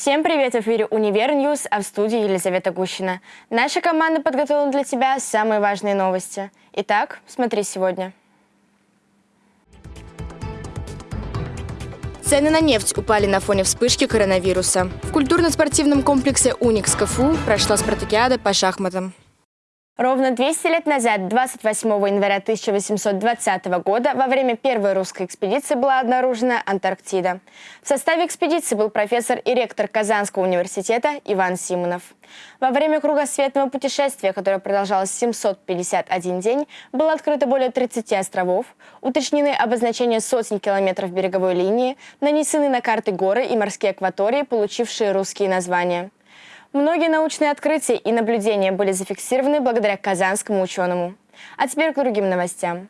Всем привет! В эфире «Univer News», а в студии Елизавета Гущина. Наша команда подготовила для тебя самые важные новости. Итак, смотри сегодня. Цены на нефть упали на фоне вспышки коронавируса. В культурно-спортивном комплексе «Уникс КФУ» прошла спартакиада по шахматам. Ровно 200 лет назад, 28 января 1820 года, во время первой русской экспедиции была обнаружена Антарктида. В составе экспедиции был профессор и ректор Казанского университета Иван Симонов. Во время кругосветного путешествия, которое продолжалось 751 день, было открыто более 30 островов, уточнены обозначения сотен километров береговой линии, нанесены на карты горы и морские акватории, получившие русские названия. Многие научные открытия и наблюдения были зафиксированы благодаря казанскому ученому. А теперь к другим новостям.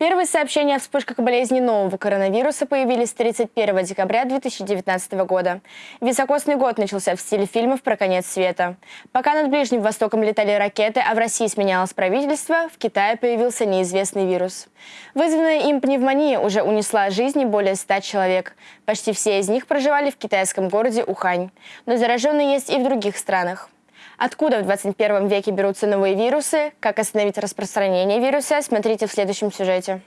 Первые сообщения о вспышках болезни нового коронавируса появились 31 декабря 2019 года. Високосный год начался в стиле фильмов про конец света. Пока над Ближним Востоком летали ракеты, а в России сменялось правительство, в Китае появился неизвестный вирус. Вызванная им пневмония уже унесла жизни более 100 человек. Почти все из них проживали в китайском городе Ухань. Но зараженные есть и в других странах. Откуда в 21 веке берутся новые вирусы, как остановить распространение вируса, смотрите в следующем сюжете.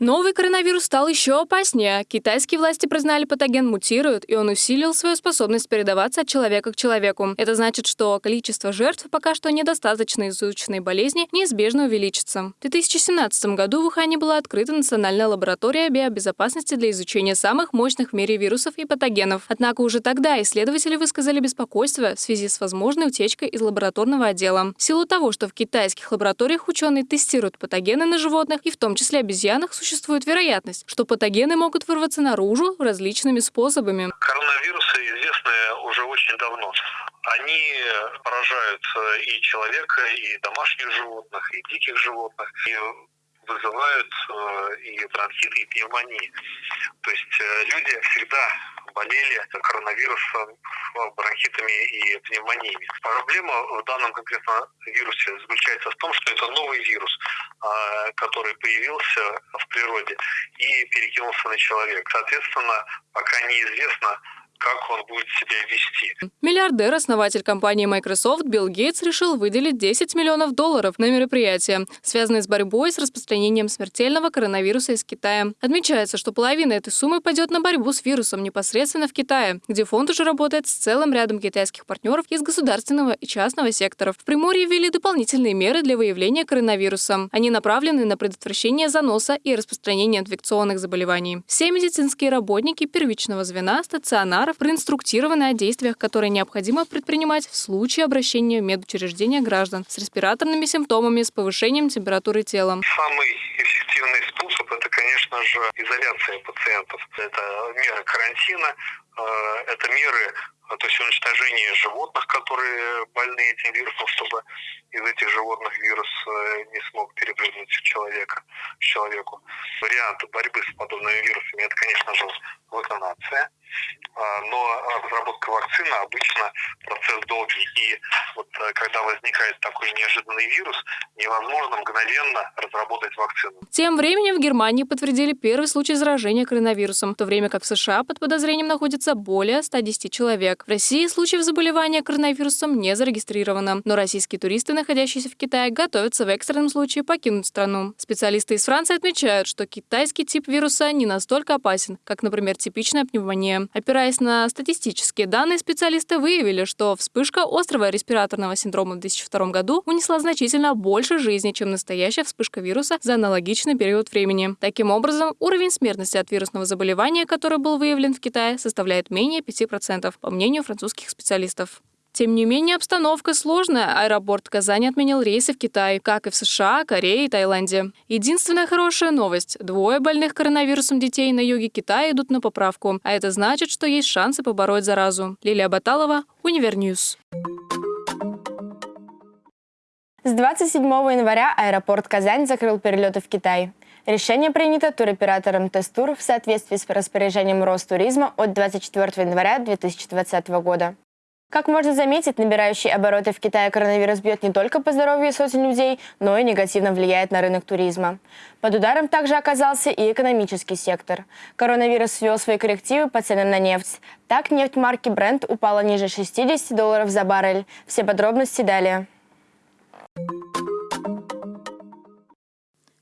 Новый коронавирус стал еще опаснее. Китайские власти признали, патоген мутирует, и он усилил свою способность передаваться от человека к человеку. Это значит, что количество жертв пока что недостаточно изученной болезни неизбежно увеличится. В 2017 году в Ухане была открыта Национальная лаборатория биобезопасности для изучения самых мощных в мире вирусов и патогенов. Однако уже тогда исследователи высказали беспокойство в связи с возможной утечкой из лабораторного отдела. В силу того, что в китайских лабораториях ученые тестируют патогены на животных, и в том числе обезьянах, существует вероятность, что патогены могут вырваться наружу различными способами. Коронавирусы известны уже очень давно. Они поражают и человека, и домашних животных, и диких животных, и вызывают э, и бронхит, и пневмонии. То есть э, люди всегда болели коронавирусом, бронхитами и пневмониями. Проблема в данном конкретно вирусе заключается в том, что это новый вирус, который появился в природе и перекинулся на человека. Соответственно, пока неизвестно, как он будет себя вести. Миллиардер, основатель компании Microsoft Билл Гейтс решил выделить 10 миллионов долларов на мероприятие, связанное с борьбой с распространением смертельного коронавируса из Китая. Отмечается, что половина этой суммы пойдет на борьбу с вирусом непосредственно в Китае, где фонд уже работает с целым рядом китайских партнеров из государственного и частного секторов. В Приморье ввели дополнительные меры для выявления коронавируса. Они направлены на предотвращение заноса и распространения инфекционных заболеваний. Все медицинские работники первичного звена, стационар ветеринаров проинструктированы о действиях, которые необходимо предпринимать в случае обращения в медучреждения граждан с респираторными симптомами, с повышением температуры тела. Самый эффективный способ – это, конечно же, изоляция пациентов. Это меры карантина, э, это меры то есть уничтожение животных, которые больны этим вирусом, чтобы из этих животных вирус э, не смог перепрыгнуть в человека, в человеку. Варианты борьбы с подобными вирусами – это, конечно же, вакцинация, а, но разработка вакцины обычно процесс долгий. И вот э, когда возникает такой неожиданный вирус, невозможно мгновенно разработать вакцину. Тем временем в Германии подтвердили первый случай заражения коронавирусом, в то время как в США под подозрением находится более 110 человек. В России случаев заболевания коронавирусом не зарегистрировано, но российские туристы, находящиеся в Китае, готовятся в экстренном случае покинуть страну. Специалисты из Франции отмечают, что китайский тип вируса не настолько опасен, как, например, типичная пневмония. Опираясь на статистические данные, специалисты выявили, что вспышка острого респираторного синдрома в 2002 году унесла значительно больше жизни, чем настоящая вспышка вируса за аналогичный период времени. Таким образом, уровень смертности от вирусного заболевания, который был выявлен в Китае, составляет менее 5%, по мнению французских специалистов. Тем не менее, обстановка сложная. Аэропорт Казани отменил рейсы в Китай, как и в США, Корее и Таиланде. Единственная хорошая новость – двое больных коронавирусом детей на юге Китая идут на поправку, а это значит, что есть шансы побороть заразу. Лилия Баталова, Univer News. С 27 января аэропорт Казань закрыл перелеты в Китай. Решение принято туроператором Тестур в соответствии с распоряжением Ростуризма от 24 января 2020 года. Как можно заметить, набирающий обороты в Китае коронавирус бьет не только по здоровью сотен людей, но и негативно влияет на рынок туризма. Под ударом также оказался и экономический сектор. Коронавирус ввел свои коррективы по ценам на нефть. Так, нефть марки Brent упала ниже 60 долларов за баррель. Все подробности далее.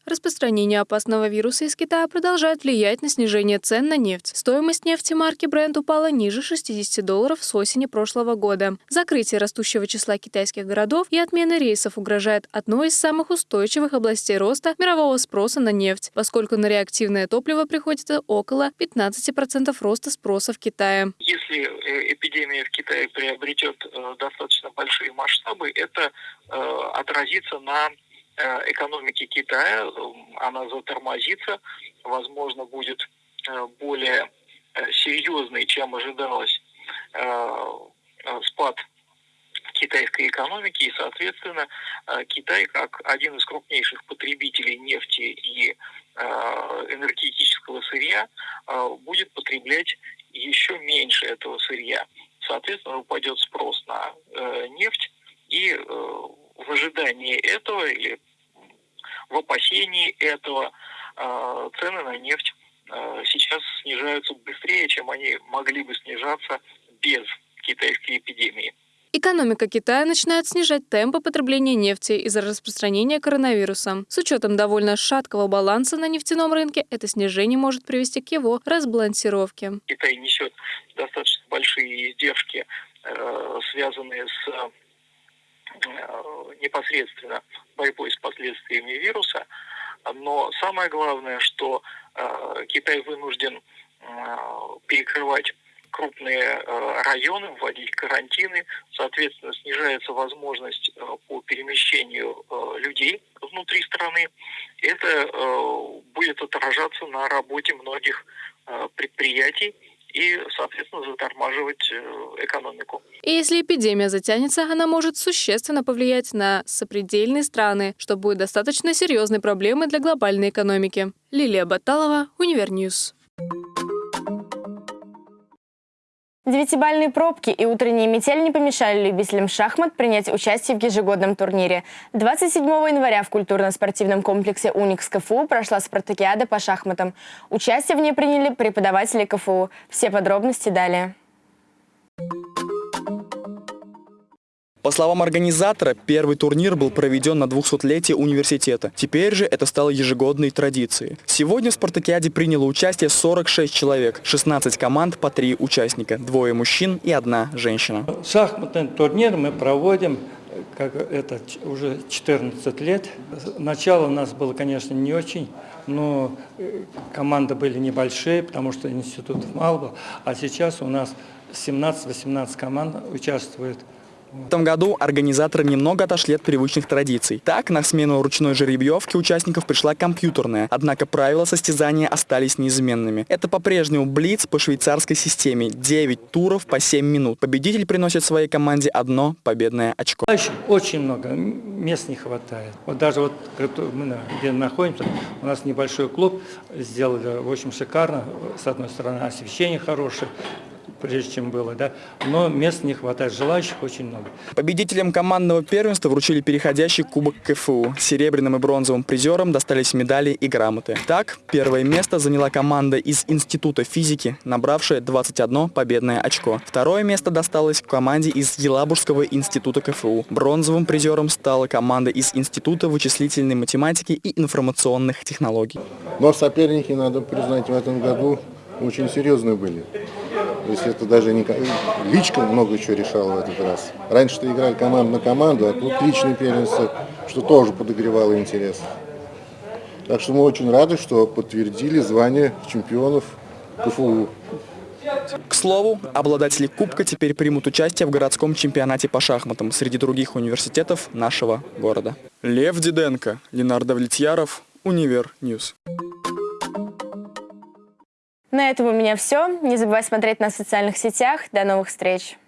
Распространение опасного вируса из Китая продолжает влиять на снижение цен на нефть. Стоимость нефти марки Brent упала ниже 60 долларов с осени прошлого года. Закрытие растущего числа китайских городов и отмена рейсов угрожает одной из самых устойчивых областей роста мирового спроса на нефть, поскольку на реактивное топливо приходится около 15% роста спроса в Китае. Если э, эпидемия в Китае приобретет э, достаточно большие масштабы, это э, отразится на экономики Китая, она затормозится, возможно, будет э, более э, серьезный, чем ожидалось, спад китайской экономики, и, соответственно, Китай, как один из крупнейших потребителей нефти и энергетического сырья, будет потреблять еще меньше этого сырья. Соответственно, упадет спрос на нефть, и в ожидании этого или в опасении этого э, цены на нефть э, сейчас снижаются быстрее, чем они могли бы снижаться без китайской эпидемии. Экономика Китая начинает снижать темпы потребления нефти из-за распространения коронавируса. С учетом довольно шаткого баланса на нефтяном рынке, это снижение может привести к его разбалансировке. Китай несет достаточно большие издержки, э, связанные с непосредственно борьбой с последствиями вируса. Но самое главное, что э, Китай вынужден э, перекрывать крупные районы, вводить карантины, соответственно, снижается возможность по перемещению людей внутри страны. Это будет отражаться на работе многих предприятий и, соответственно, затормаживать э, экономику. И если эпидемия затянется, она может существенно повлиять на сопредельные страны, что будет достаточно серьезной проблемой для глобальной экономики. Лилия Баталова, Univer News. Девятибалльные пробки и утренняя метель не помешали любителям шахмат принять участие в ежегодном турнире. 27 января в культурно-спортивном комплексе «Уникс КФУ» прошла спартакиада по шахматам. Участие в ней приняли преподаватели КФУ. Все подробности далее. По словам организатора, первый турнир был проведен на 200-летие университета. Теперь же это стало ежегодной традицией. Сегодня в спартакиаде приняло участие 46 человек, 16 команд по 3 участника, двое мужчин и одна женщина. Шахматный турнир мы проводим как это уже 14 лет. Начало у нас было, конечно, не очень, но э, команды были небольшие, потому что институтов мало было. А сейчас у нас 17-18 команд участвуют в этом году организаторы немного отошли от привычных традиций. Так, на смену ручной жеребьевки участников пришла компьютерная, однако правила состязания остались неизменными. Это по-прежнему блиц по швейцарской системе. 9 туров по 7 минут. Победитель приносит своей команде одно победное очко. Очень много, мест не хватает. Вот даже вот мы где находимся, у нас небольшой клуб, сделали, в общем, шикарно. С одной стороны, освещение хорошее, прежде чем было, да, но мест не хватает, желающих очень много. Победителям командного первенства вручили переходящий кубок КФУ. Серебряным и бронзовым призерам достались медали и грамоты. Так, первое место заняла команда из Института физики, набравшая 21 победное очко. Второе место досталось команде из Елабужского института КФУ. Бронзовым призером стала команда из Института вычислительной математики и информационных технологий. Но соперники, надо признать, в этом году очень серьезные были. То есть это даже не... Личка много чего решала в этот раз. Раньше-то играли команда на команду, а тут личный первенство, что тоже подогревало интерес. Так что мы очень рады, что подтвердили звание чемпионов КФУ. К слову, обладатели Кубка теперь примут участие в городском чемпионате по шахматам среди других университетов нашего города. Лев Диденко, Ленар Давлетьяров, Univer News. На этом у меня все. Не забывай смотреть нас в социальных сетях. До новых встреч!